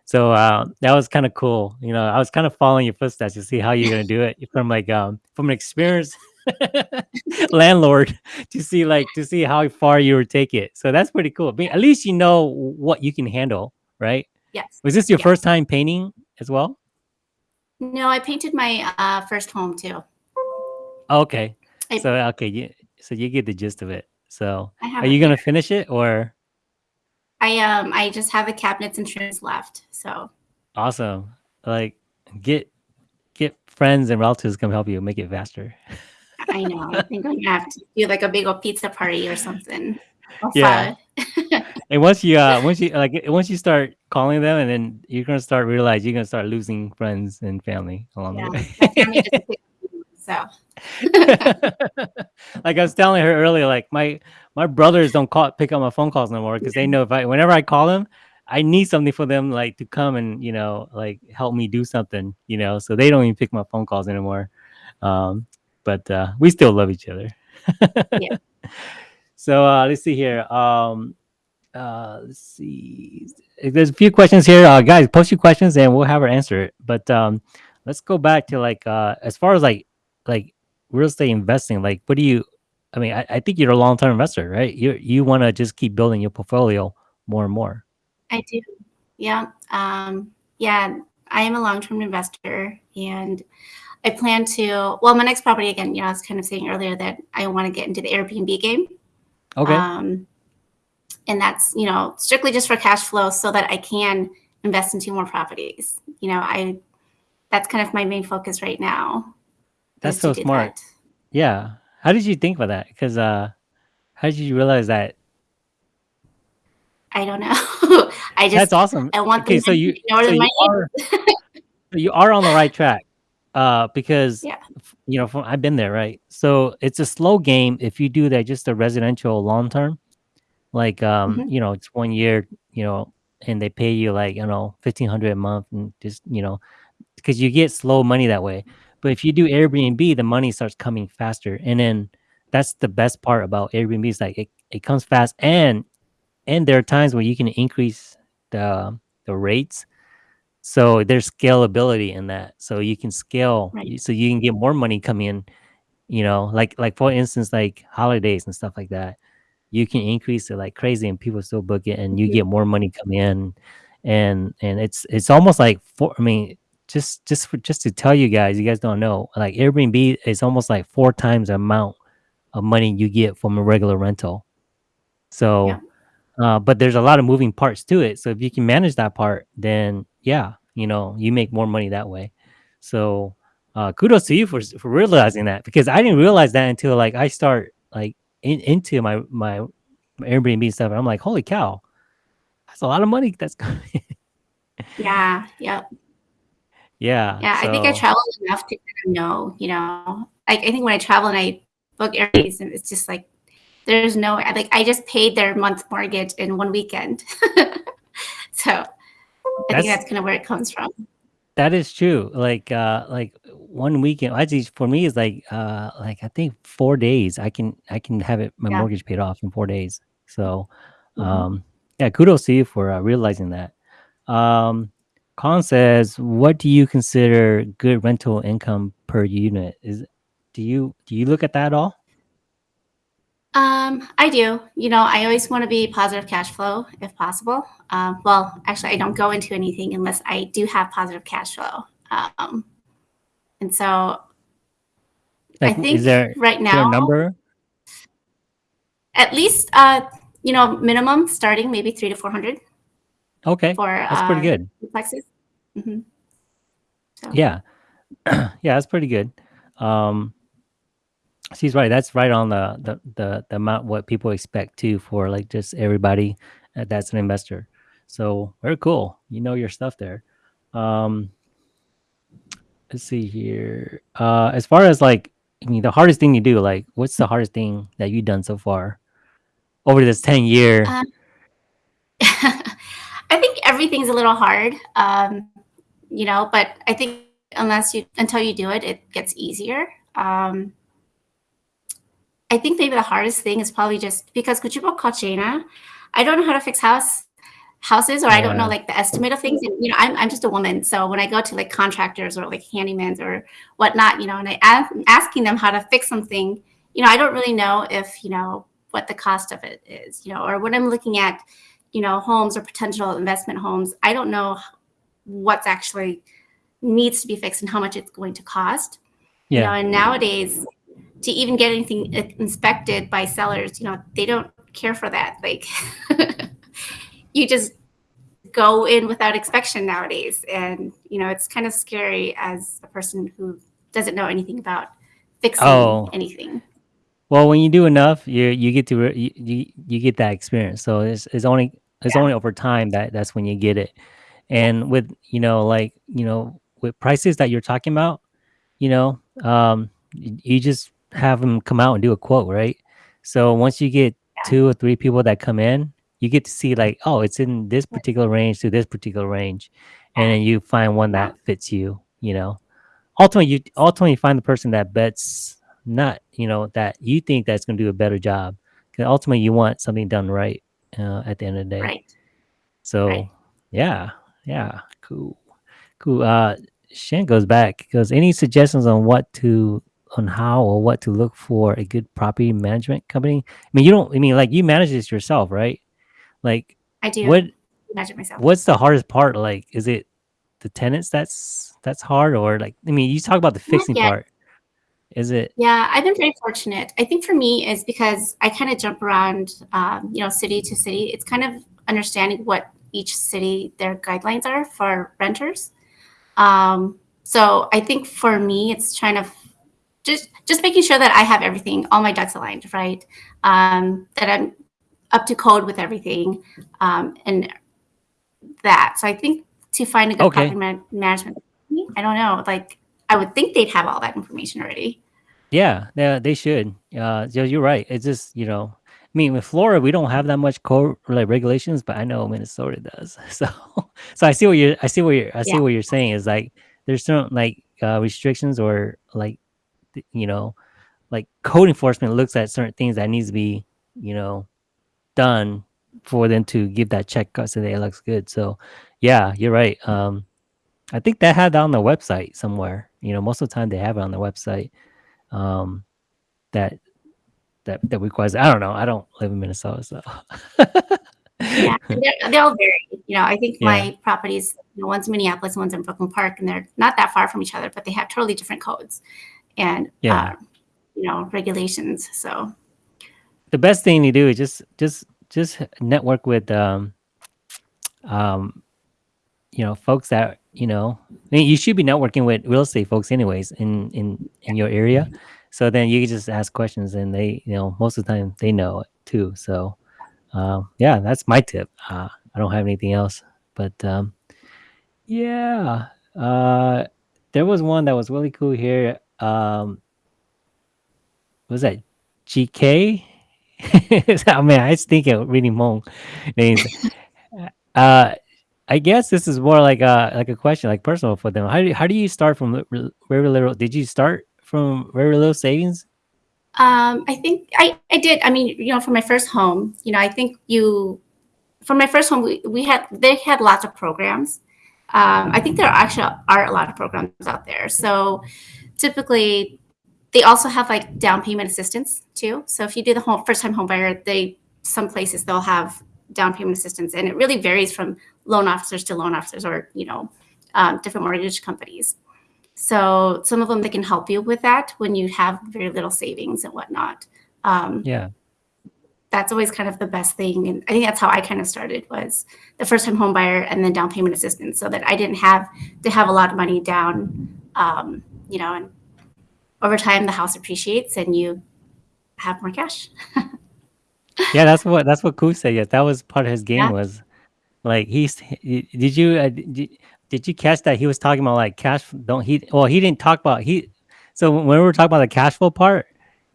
S1: So uh, that was kind of cool. You know, I was kind of following your footsteps to see how you're gonna do it from like um from an experienced landlord to see like to see how far you would take it. So that's pretty cool. I mean, at least you know what you can handle, right?
S2: Yes.
S1: Was this your
S2: Yeah.
S1: first time painting as well?
S2: No, I painted my uh, first home too.
S1: Okay.
S2: I,
S1: So okay, you so you get the gist of it. So are you gonna finish it or
S2: I um I just have the cabinets and trims left. So
S1: awesome? Like get get friends and relatives to come help you make it faster.
S2: I know. I think I'm gonna have to do like a big old pizza party or something.
S1: Yeah. And once you uh once you like once you start calling them and then you're gonna start realize you're gonna start losing friends and family along
S2: yeah,
S1: the way.
S2: so
S1: like I was telling her earlier, like my my brothers don't call pick up my phone calls no more because they know if I whenever I call them, I need something for them like to come and you know like help me do something, you know. So they don't even pick my phone calls anymore. Um, but uh, we still love each other.
S2: Yeah.
S1: So uh, let's see here. Um, uh, let's see. There's a few questions here, uh, guys. Post your questions and we'll have her answer it. But um, let's go back to like uh, as far as like like real estate investing. Like, what do you? I mean, I, I think you're a long term investor, right? You you want to just keep building your portfolio more and more.
S2: I do. Yeah. Um, yeah. I am a long term investor and I plan to, well, my next property, again, you know, I was kind of saying earlier that I want to get into the Airbnb game.
S1: Okay.
S2: Um, and that's, you know, strictly just for cash flow so that I can invest into more properties. You know, I, that's kind of my main focus right now.
S1: That's so smart.
S2: that.
S1: Yeah. How did you think about that? Because uh, how did you realize that?
S2: I don't know. I just,
S1: That's awesome.
S2: I want
S1: Okay, so you so you are you are on the right track. Uh, because
S2: Yeah.
S1: you know, from, I've been there, right? So it's a slow game if you do that just a residential long term. Like um,
S2: Mhm.
S1: you know, it's one year, you know, and they pay you like, you know, fifteen hundred a month and just, you know, because you get slow money that way. But if you do Airbnb, the money starts coming faster. And then that's the best part about Airbnb is like it, it comes fast and and there are times where you can increase the the rates so there's scalability in that so you can scale
S2: Right.
S1: so you can get more money coming in you know like like for instance like holidays and stuff like that you can increase it like crazy and people still book it and you
S2: Mhm.
S1: get more money coming in and and it's it's almost like for i mean just just for just to tell you guys you guys don't know like airbnb is almost like four times the amount of money you get from a regular rental
S2: Yeah.
S1: so uh, but there's a lot of moving parts to it. So if you can manage that part, then yeah, you know, you make more money that way. So uh, kudos to you for for realizing that because I didn't realize that until like I start like in, into my my my Airbnb stuff. And I'm like, holy cow, that's a lot of money. That's coming.
S2: Yeah yeah.
S1: Yeah.
S2: yeah. Yeah, I think I
S1: So
S2: traveled enough to kind of know, you know, like I think when I travel and I book Airbnbs, and it's just like there's no like I just paid their month mortgage in one weekend. so I think
S1: that's
S2: that's kind of where it comes from.
S1: that is true. Like uh like one weekend actually for me is like uh like I think four days. I can I can have it my
S2: Yeah.
S1: mortgage paid off in four days. So
S2: Mhm.
S1: um yeah, kudos to you for uh, realizing that. Um Colin says, what do you consider good rental income per unit? Is do you do you look at that at all?
S2: Um, I do. You know, I always want to be positive cash flow if possible. Um, well, actually, I don't go into anything unless I do have positive cash flow. Um, and so I think
S1: is there
S2: right
S1: is there a
S2: now,
S1: number?
S2: at least, uh, you know, minimum starting maybe three to 400
S1: Okay.
S2: for
S1: That's pretty
S2: uh,
S1: good.
S2: duplexes. hmm So,
S1: Yeah. yeah, that's pretty good. Um She's right. That's right on the the the, the amount what people expect too for like just everybody uh, that's an investor. So very cool. You know your stuff there. Um, let's see here. Uh, as far as like, I mean, the hardest thing you do, like, what's the hardest thing that you've done so far over this ten year?
S2: um, I think everything's a little hard, um, you know, but I think unless you, until you do it, it gets easier. Um, I think maybe the hardest thing is probably just because Could you Kuchibo Kochina, I don't know how to fix house houses or I don't know like the estimate of things. And, you know, I'm, I'm just a woman. So when I go to like contractors or like handymans or whatnot, you know, and I ask, asking them how to fix something, you know, I don't really know if, you know, what the cost of it is, you know, or when I'm looking at, you know, homes or potential investment homes, I don't know what's actually needs to be fixed and how much it's going to cost.
S1: Yeah.
S2: You know, and nowadays, to even get anything inspected by sellers, you know, they don't care for that. Like, you just go in without inspection nowadays, and you know, it's kind of scary as a person who doesn't know anything about fixing
S1: Oh.
S2: anything.
S1: Well, when you do enough, you you get to you you get that experience. So it's it's only it's
S2: Yeah.
S1: only over time that that's when you get it. And with you know like you know with prices that you're talking about, you know, um, you just have them come out and do a quote, right? So once you get
S2: Yeah.
S1: two or three people that come in, you get to see like, oh, it's in this particular range to this particular range, and then you find one that fits you. You know, ultimately you ultimately find the person that bets not you know that you think that's going to do a better job because ultimately you want something done right uh, at the end of the day.
S2: Right.
S1: so yeah yeah cool cool. Uh shan goes back goes any suggestions on what to on how or what to look for a good property management company? I mean you don't i mean like you manage this yourself right? Like
S2: I do.
S1: what
S2: imagine myself.
S1: what's the hardest part? Like is it the tenants that's that's hard or like i mean you talk about the fixing part is it
S2: Yeah, I've been very fortunate. I think for me is because I kind of jump around, um, you know, city to city. It's kind of understanding what each city their guidelines are for renters. Um, so I think for me, it's trying to just just making sure that I have everything, all my ducks aligned, right? Um, that I'm up to code with everything, um, and that. So I think to find a good
S1: Okay.
S2: property man- management, I don't know, like I would think they'd have all that information already.
S1: Yeah, yeah, they should. Uh, so you're right. It's just you know, I mean, with Florida, we don't have that much code like regulations, but I know Minnesota does. So, so I see what you're, I see what you're, I see
S2: Yeah.
S1: what you're saying is like there's certain like uh, restrictions or like you know, like code enforcement looks at certain things that needs to be you know done for them to give that check so that it looks good. So, yeah, you're right. Um, I think they had that on the website somewhere. You know, most of the time they have it on the website. Um, that that that requires I don't know. I don't live in Minnesota, so
S2: Yeah, they're, they're all very, you know, I think
S1: Yeah.
S2: my properties, you know, one's in Minneapolis, one's in Brooklyn Park, and they're not that far from each other, but they have totally different codes and,
S1: Yeah.
S2: uh, you know, regulations. So,
S1: the best thing to do is just just just network with um um you know folks that you know I mean, you should be networking with real estate folks anyways in in in your area. So then you can just ask questions and they you know most of the time they know it too. So um yeah that's my tip. Uh i don't have anything else but um yeah uh there was one that was really cool here. Um what was that? Gk oh man i was thinking reading Hmong names uh I guess this is more like a like a question, like personal for them. How do how do you start from very little? Did you start from very little savings?
S2: um, I think I, I did. I mean, you know, for my first home, you know, I think you, for my first home, we, we had, they had lots of programs. Um, I think there actually are a lot of programs out there. So typically, they also have like down payment assistance too. So if you do the home first time home buyer, they some places they'll have down payment assistance, and it really varies from loan officers to loan officers or you know um, different mortgage companies. So some of them they can help you with that when you have very little savings and whatnot. Um,
S1: Yeah,
S2: that's always kind of the best thing, and I think that's how I kind of started was the first time home buyer and then down payment assistance, so that I didn't have to have a lot of money down. Um, you know, and over time the house appreciates and you have more cash.
S1: yeah. That's what that's what Koo said. Yes, that was part of his game.
S2: Yeah.
S1: Was like he's. he- Did you uh, did, did you catch that he was talking about like cash? Don't he? Well, he didn't talk about he. So when we were talking about the cash flow part,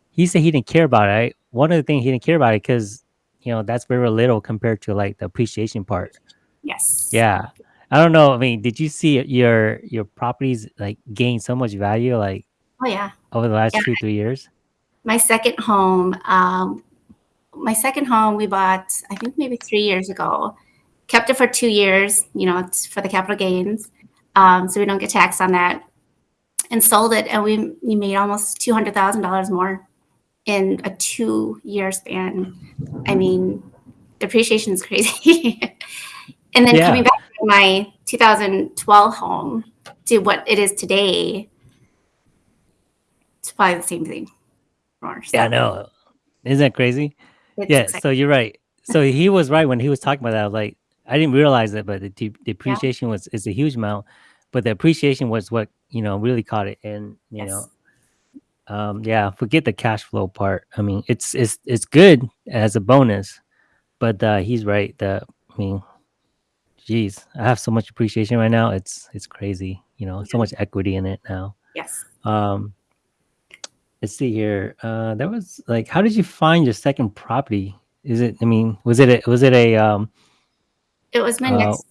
S1: he said he didn't care about it. Right? One of the things he didn't care about it because you know that's very little compared to like the appreciation part.
S2: Yes.
S1: Yeah. I don't know. I mean, did you see your your properties like gain so much value like
S2: Oh yeah.
S1: over the last
S2: Yeah.
S1: two, three years?
S2: My second home, um, my second home we bought I think maybe three years ago. Kept it for two years, you know, it's for the capital gains, um, so we don't get taxed on that. And sold it, and we we made almost two hundred thousand dollars more in a two year span. I mean, depreciation is crazy. and then
S1: Yeah.
S2: coming back to my 2012 home, to what it is today, it's probably the same thing. More,
S1: Yeah, I know. Isn't that crazy?
S2: it's
S1: Yeah.
S2: exciting.
S1: So you're right. So he was right when he was talking about that. Like, I didn't realize it, but the de- depreciation was is a huge amount, but the appreciation was what you know really caught it. And you
S2: Yes.
S1: know, um, yeah, forget the cash flow part. I mean, it's it's it's good as a bonus, but uh, he's right. The I mean, geez, I have so much appreciation right now. It's it's crazy. You know, so much equity in it now.
S2: Yes.
S1: Um, let's see here. Uh, that was like, how did you find your second property? Is it? I mean, was it? A, was it a? Um,
S2: It was my
S1: uh,
S2: next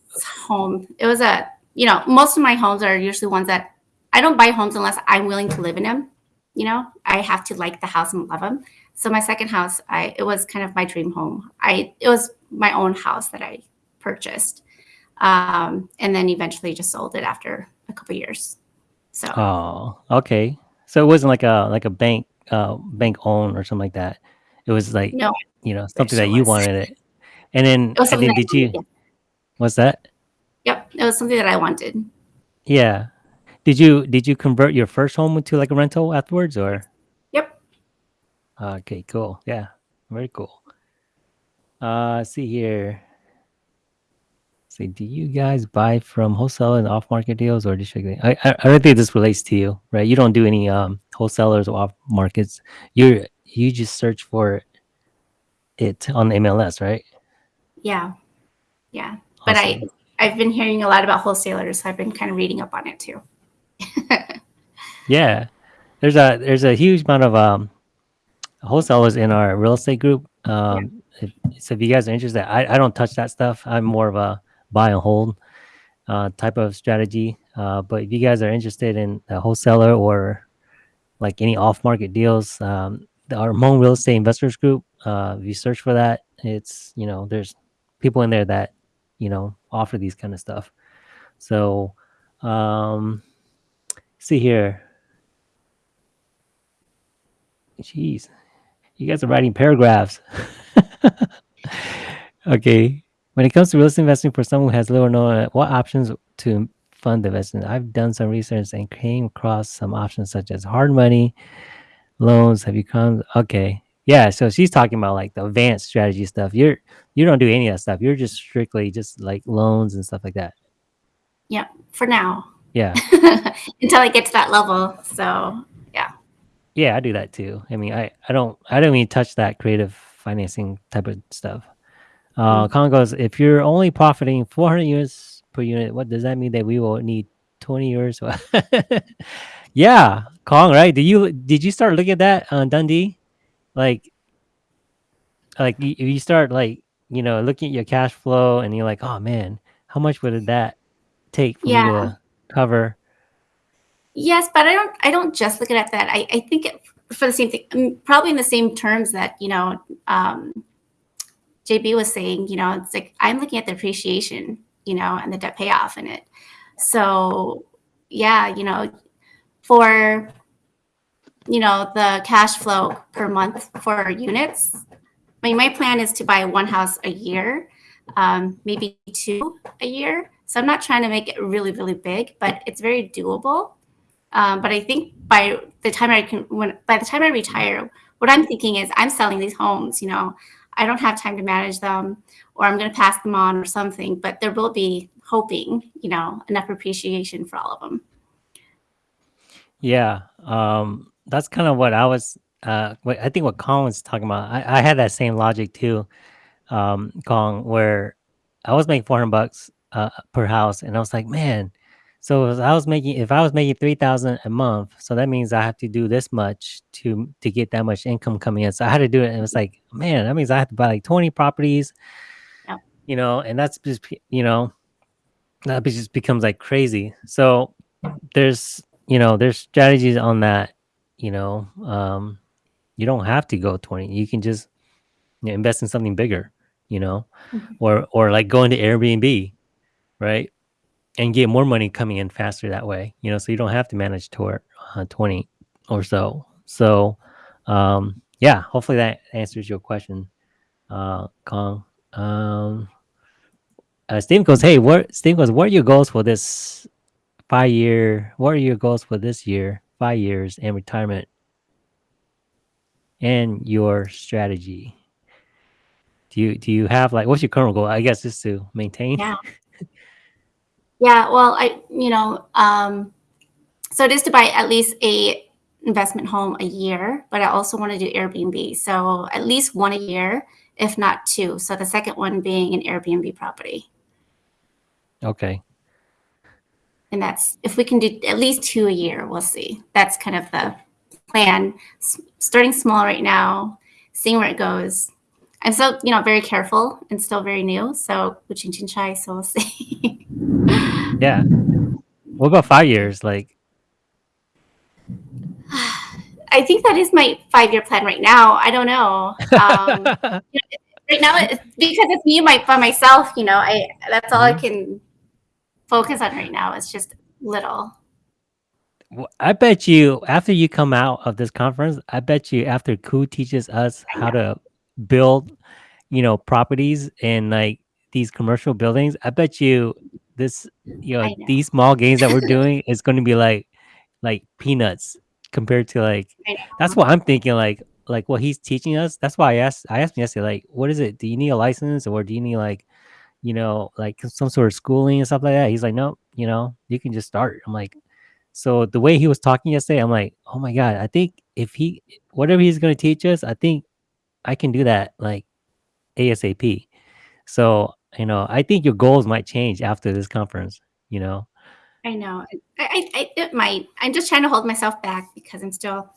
S2: home. It was a, you know, most of my homes are usually ones that I don't buy homes unless I'm willing to live in them. You know, I have to like the house and love them. So my second house, I it was kind of my dream home. I it was my own house that I purchased, um, and then eventually just sold it after a couple years. So
S1: oh, okay. So it wasn't like a like a bank uh bank own or something like that. It was like
S2: no,
S1: you know something that you
S2: was.
S1: wanted it. And then
S2: It was
S1: and then did you? What's that?
S2: Yep, it was something that I wanted.
S1: Yeah. Did you did you convert your first home into like a rental afterwards or?
S2: Yep.
S1: Okay, cool. Yeah, very cool. Uh, see here. See, do you guys buy from wholesale and off market deals or district? I, I I don't think this relates to you, right? You don't do any um wholesalers or off markets. You're you just search for it on MLS, right?
S2: Yeah, yeah. But I
S1: Awesome.
S2: I've been hearing a lot about wholesalers, so I've been kind of reading up on it too.
S1: Yeah, there's a there's a huge amount of um wholesalers in our real estate group. Um, if, so if you guys are interested, I, I don't touch that stuff. I'm more of a buy and hold uh, type of strategy. Uh, but if you guys are interested in a wholesaler or like any off market deals, um, our Hmong Real Estate Investors Group, uh, if you search for that, it's you know there's people in there that you know offer these kind of stuff. So, um, see here. Jeez, you guys are writing paragraphs. okay. When it comes to real estate investing for someone who has little or no, uh, what options to fund the investment? I've done some research and came across some options such as hard money, loans. Have you come? Okay. Yeah. So she's talking about like the advanced strategy stuff. You're you don't do any of that stuff. You're just strictly just like loans and stuff like that.
S2: Yeah, for now.
S1: Yeah.
S2: Until I get to that level. So
S1: Yeah, Yeah, I do that too. I mean, I, I don't I don't even touch that creative financing type of stuff. Uh,
S2: Mm.
S1: Kong goes, if you're only profiting 400 units per unit, what does that mean that we will need 20 years? yeah, Kong, right? Did you did you start looking at that on Dundee? Like, like you, you start like you know looking at your cash flow and you're like, oh man, how much would that take for me to cover?
S2: Yes, but I don't I don't just look at that. I, I think it, for the same thing, mm, probably in the same terms that, you know, um, JB was saying, you know, it's like I'm looking at the appreciation, you know, and the debt payoff in it. So yeah, you know, for you know, the cash flow per month for units. I mean, my plan is to buy one house a year, um, maybe two a year. So I'm not trying to make it really, really big, but it's very doable. Um, but I think by the time I can, when by the time I retire, what I'm thinking is I'm selling these homes. You know, I don't have time to manage them, or I'm going to pass them on or something. But there will be hoping, you know, enough appreciation for all of them.
S1: Yeah, um, that's kind of what I was. Uh, what I think what Kong was talking about. I, I had that same logic too, um, Kong, where I was making four hundred bucks uh, per house, and I was like, man. So if I was making, if I was making three thousand a month, so that means I have to do this much to to get that much income coming in. So I had to do it, and it was like, man, that means I have to buy like twenty properties,
S2: Yep.
S1: you know, and that's just you know, that just becomes like crazy. So there's you know there's strategies on that you know um you don't have to go 20 you can just you know, invest in something bigger you know
S2: Mhm.
S1: or or like go into airbnb right and get more money coming in faster that way you know so you don't have to manage toward uh, 20 or so so um yeah hopefully that answers your question uh kong um uh, Steve goes, hey, what Steve goes, what are your goals for this five year? What are your goals for this year, five years, and retirement, and your strategy? Do you do you have like what's your current goal? I guess just to maintain.
S2: Yeah. Yeah. Well, I you know um, so it is to buy at least a investment home a year, but I also want to do Airbnb. So at least one a year, if not two. So the second one being an Airbnb property.
S1: Okay.
S2: And that's if we can do at least two a year, we'll see. That's kind of the plan. S- starting small right now, seeing where it goes. I'm still, you know, very careful and still very new. So with Chin Chin Chai, so we'll see.
S1: Yeah. What about five years? Like,
S2: I think that is my five year plan right now. I don't know. Um, right now, it's because it's me my, by myself, you know, I that's all I
S1: Mhm.
S2: can focus on right now. It's just little.
S1: Well, I bet you after you come out of this conference, I bet you after Ku teaches us how to build, you know, properties and like these commercial buildings, I bet you this, you know,
S2: know.
S1: these small gains that we're doing is going to be like, like peanuts compared to like. That's what I'm thinking. Like, like what he's teaching us. That's why I asked. I asked him yesterday, like, what is it? Do you need a license or do you need like, you know, like some sort of schooling and stuff like that? He's like, no, you know, you can just start. I'm like, so the way he was talking yesterday, I'm like, oh my god, I think if he whatever he's gonna teach us, I think I can do that like ASAP. So you know, I think your goals might change after this conference. You know,
S2: I know. I, I, I it might. I'm just trying to hold myself back because I'm still.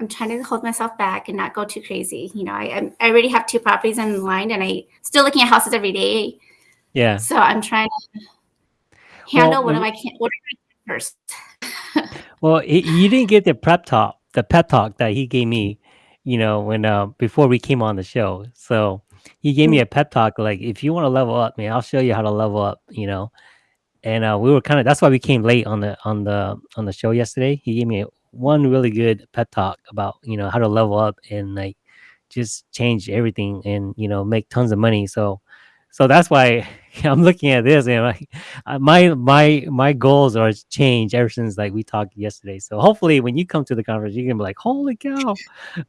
S2: I'm trying to hold myself back and not go too crazy. You know, I I'm- already have two properties in line, and I still looking at houses every day.
S1: yeah.
S2: So I'm trying to handle
S1: Well,
S2: what am I can what am I first.
S1: Well, he, you didn't get the prep talk, the pep talk that he gave me, you know, when uh before we came on the show. So he gave me
S2: Mm.
S1: a pep talk, like if you want to level up, man, I'll show you how to level up, you know. And uh, we were kind of that's why we came late on the on the on the show yesterday. He gave me one really good pep talk about you know how to level up and like just change everything and you know make tons of money. So so that's why I'm looking at this and like my my my goals are changed ever since like we talked yesterday. So hopefully when you come to the conference, you can be like, holy cow,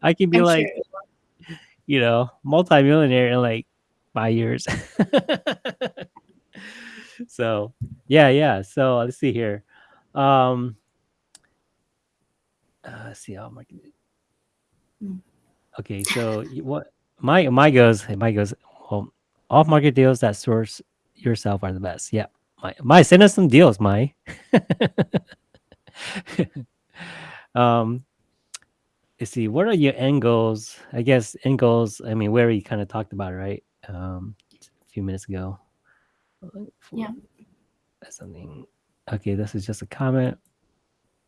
S1: I can be
S2: I'm
S1: like
S2: sure.
S1: you know multimillionaire in like five years. so yeah, yeah. So let's see here. Um, uh, see how my
S2: Mm.
S1: okay. So what my my goes my goes well off market deals that source yourself are the best. Yeah, my my send us some deals, my. um, let's see. What are your end goals? I guess end goals. I mean, we already kind of talked about it, right? Um, a few minutes ago.
S2: Yeah.
S1: That's something. Okay, this is just a comment.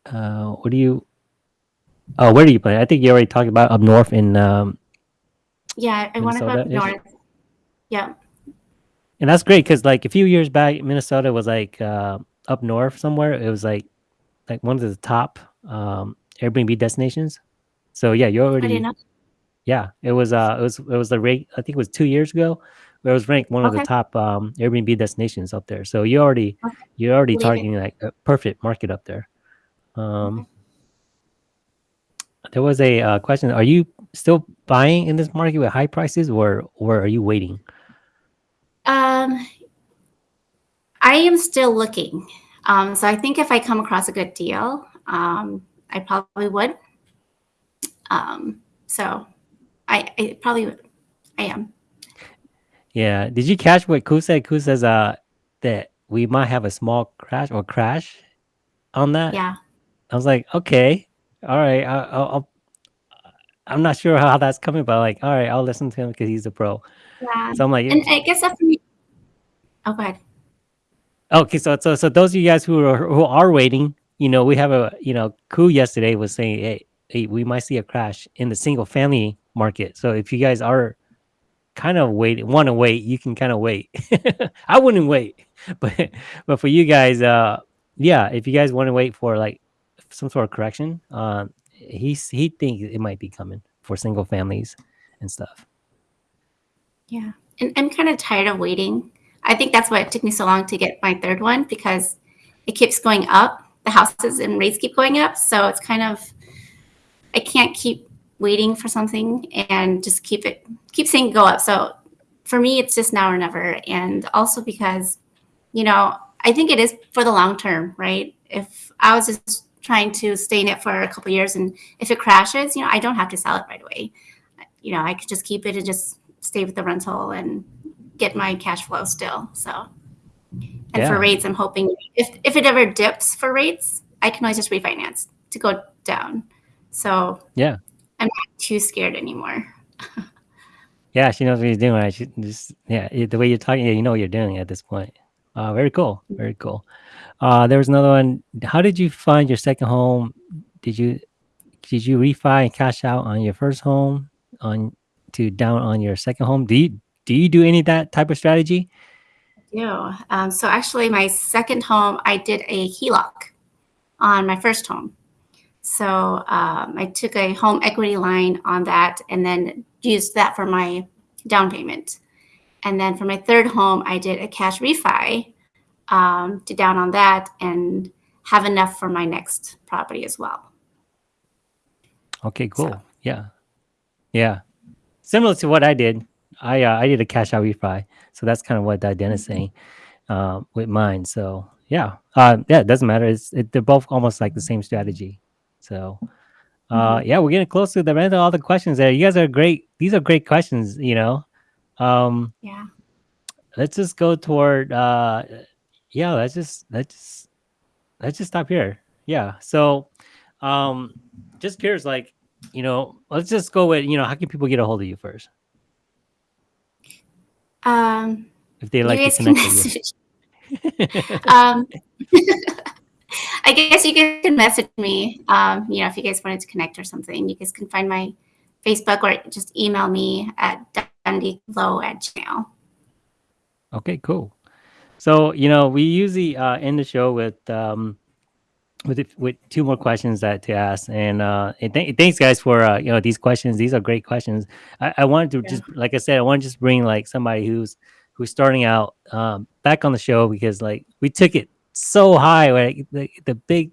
S1: Uh, what do you? Oh, where do you play? I think you already talked about up north in um,
S2: Yeah, I want to go up north. Yeah.
S1: and that's great because like a few years back, Minnesota was like uh, up north somewhere. It was like like one of the top um, Airbnb destinations. So yeah,
S2: didn't
S1: already yeah. It was uh it was it was the rate. I think it was two years ago. Where it was ranked one of the top um, Airbnb destinations up there. So you already
S2: Okay.
S1: you're already targeting like a perfect market up there. Um,
S2: Okay.
S1: There was a uh, question: Are you still buying in this market with high prices, or or are you waiting?
S2: Um, I am still looking. Um, so I think if I come across a good deal, um, I probably would. Um, so I, I probably would. I am.
S1: Yeah. Did you catch what Ku said? Ku says uh that we might have a small crash or crash on that.
S2: Yeah.
S1: I was like, okay, all right. I, I'll, I'll I'm not sure how that's coming, but like, all right, I'll listen to him because he's a pro.
S2: Yeah.
S1: So I'm like,
S2: And I guess that's me. Oh, go ahead.
S1: Okay, so so so those of you guys who are who are waiting, you know, we have a you know, Ku yesterday was saying, hey, hey, we might see a crash in the single family market. So if you guys are kind of wait want to wait, you can kind of wait. I wouldn't wait, but but for you guys, uh, yeah, if you guys want to wait for like some sort of correction, um, he's he thinks it might be coming for single families and stuff.
S2: Yeah. And I'm kind of tired of waiting. I think that's why it took me so long to get my third one because it keeps going up. The houses and rates keep going up. So it's kind of, I can't keep waiting for something and just keep it, keep saying go up. So for me, it's just now or never. And also because, you know, I think it is for the long term, right? If I was just trying to stay in it for a couple years and if it crashes, you know, I don't have to sell it right away. You know, I could just keep it and just stay with the rental and get my cash flow still. So, and
S1: Yeah.
S2: for rates, I'm hoping if if it ever dips for rates, I can always just refinance to go down. So
S1: Yeah.
S2: I'm not too scared anymore.
S1: Yeah, she knows what she's doing. She just yeah, the way you're talking, yeah, you know what you're doing at this point. Uh, very cool, very cool. Uh, there was another one. How did you find your second home? Did you did you refi and cash out on your first home on to down on your second home? Do you do you do any of that type of strategy?
S2: do. Um, so actually, my second home, I did a HELOC on my first home. So um, I took a home equity line on that and then used that for my down payment. And then for my third home, I did a cash refi um, to down on that and have enough for my next property as well.
S1: Okay, cool.
S2: So-
S1: Yeah, yeah. Similar to what I did. I uh, I did a cash out refi, so that's kind of what Diane is saying um, with mine. So yeah, uh, yeah, it doesn't matter. It's it, they're both almost like the same strategy. So uh, yeah, we're getting close to the end of all the questions there. You guys are great. These are great questions. You know, um,
S2: Yeah.
S1: let's just go toward uh, yeah. Let's just let's just let's just stop here. Yeah. So um, just curious, like you know, let's just go with you know, how can people get a hold of you first
S2: Um,
S1: if they like to connect with you?
S2: um, I guess you guys can message me. Um, you know, if you guys wanted to connect or something, you guys can find my Facebook or just email me at dundeeglow at gmail.
S1: Okay, cool. So you know, we usually uh, end the show with um, with with two more questions that to ask, and uh, and th- thanks guys for uh, you know these questions. These are great questions. I, I wanted to
S2: Yeah.
S1: just like I said, I want to just bring like somebody who's who's starting out um, back on the show because like we took it so high, like the the big.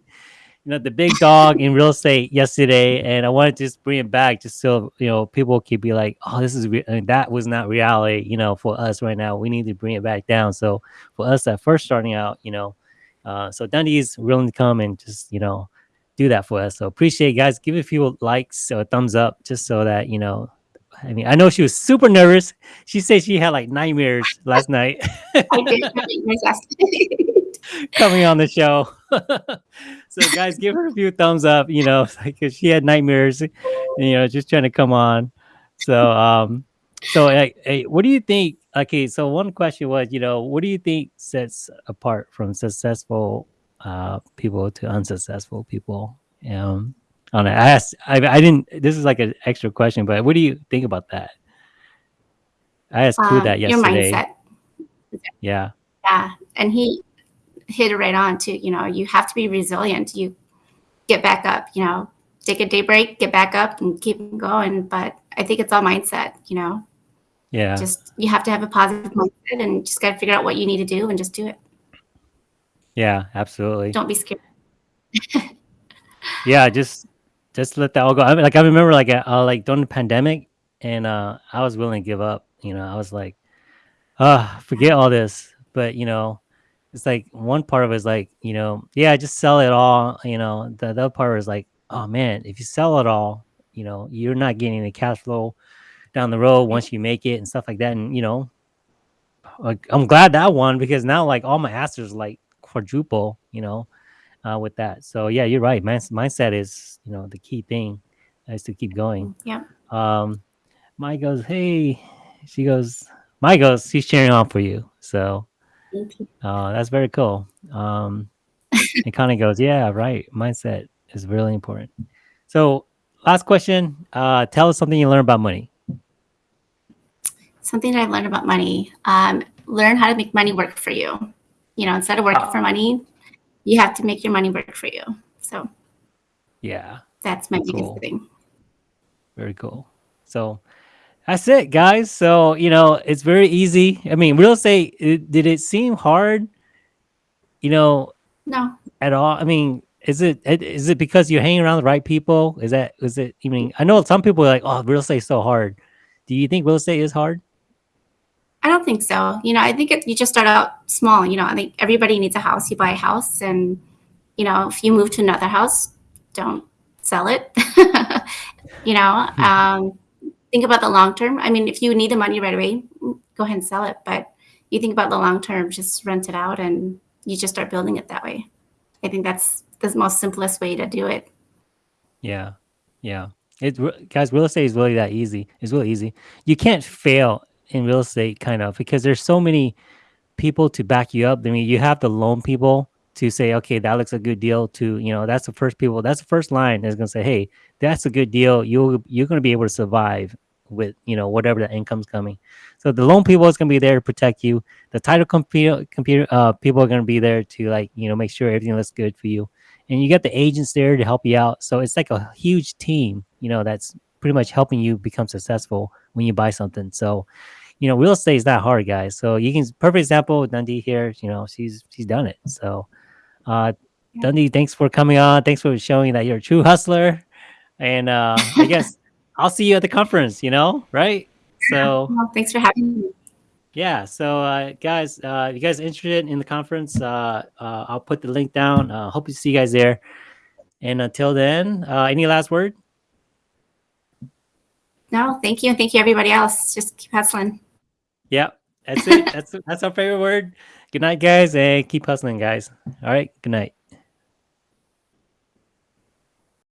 S1: You know the big dog in real estate yesterday, and I wanted to just bring it back, just so you know people could be like, "Oh, this is re- I mean, that was not reality." You know, for us right now, we need to bring it back down. So for us that first starting out, you know, uh, so Dundee's willing to come and just you know do that for us. So appreciate it, guys. Give a few likes or thumbs up just so that you know. I mean, I know she was super nervous. She said she had like nightmares last night
S2: I did it yours asked.
S1: coming on the show. so guys, give her a few thumbs up. You know, because she had nightmares. You know, just trying to come on. So um, so like, hey, what do you think? Okay, so one question was, you know, what do you think sets apart from successful uh people to unsuccessful people? Um, on I asked, I, I didn't. This is like an extra question, but what do you think about that? I asked who
S2: Um,
S1: that
S2: your
S1: yesterday.
S2: mindset.
S1: Yeah,
S2: Yeah. And he hit it right on too. You know, you have to be resilient. You get back up, you know, take a day break, get back up and keep going. But I think it's all mindset, you know,
S1: yeah,
S2: just you have to have a positive mindset and just got to figure out what you need to do and just do it.
S1: yeah, absolutely.
S2: Don't be scared.
S1: yeah just just let that all go. I mean, like i remember like uh, like during the pandemic and uh i was willing to give up you know i was like uh forget all this. But you know it's like one part of it is like you know yeah just sell it all you know the, the other part is like oh man if you sell it all you know you're not getting the cash flow down the road once you make it and stuff like that and you know like i'm glad that one because now like all my assets like quadruple you know uh, with that. So yeah, you're right. Mind- mindset is you know the key thing is to keep going.
S2: Yeah.
S1: Um, Mai goes, hey, she goes, Mai goes, she's cheering on for you. So
S2: Thank you.
S1: uh, that's very cool. Um, and Connie goes, yeah, right. Mindset is really important. So last question, uh, tell us something you learned about money.
S2: Something that I've learned about money. Um, learn how to make money work for you. You know, instead of working for money, you have to make your money work for you. So
S1: Yeah,
S2: that's my biggest thing.
S1: very cool. So that's it, guys. So you know, it's very easy. I mean, real estate. It, did it seem hard? You know,
S2: No,
S1: at all? I mean, is it is it because you're hanging around the right people? Is that is it? I mean, I know some people are like, oh, real estate is so hard. Do you think real estate is hard?
S2: I don't think so. You know, I think it, you just start out small. You know, I think everybody needs a house. You buy a house, and you know, if you move to another house, don't sell it. you know, um, think about the long term. I mean, if you need the money right away, go ahead and sell it. But you think about the long term, just rent it out, and you just start building it that way. I think that's the most simplest way to do it.
S1: Yeah, yeah. It guys, real estate is really that easy. It's really easy. You can't fail in real estate, kind of, because there's so many people to back you up. I mean, you have the loan people to say, okay, that looks a good deal. To you know, that's the first people. That's the first line is going to say, hey, that's a good deal. You you're going to be able to survive with you know whatever the income's coming. So the loan people is going to be there to protect you. The title computer computer uh, people are going to be there to like you know make sure everything looks good for you. And you got the agents there to help you out. So it's like a huge team, you know, that's pretty much helping you become successful when you buy something. So you know, real estate is not hard, guys. So you can perfect example with Dundee here. You know, she's she's done it. So, uh,
S2: Yeah.
S1: Dundee, thanks for coming on. Thanks for showing that you're a true hustler. And uh, I guess I'll see you at the conference. You know, right? So
S2: Well, thanks for having me.
S1: yeah. So uh, guys, uh, if you guys interested in the conference, uh, uh, I'll put the link down. Uh, hope to see you guys there. And until then, uh, any last word?
S2: No, thank you, and thank you everybody else. Just keep hustling.
S1: Yeah, that's it. That's that's our favorite word. Good night, guys, and keep hustling, guys. All right. Good night.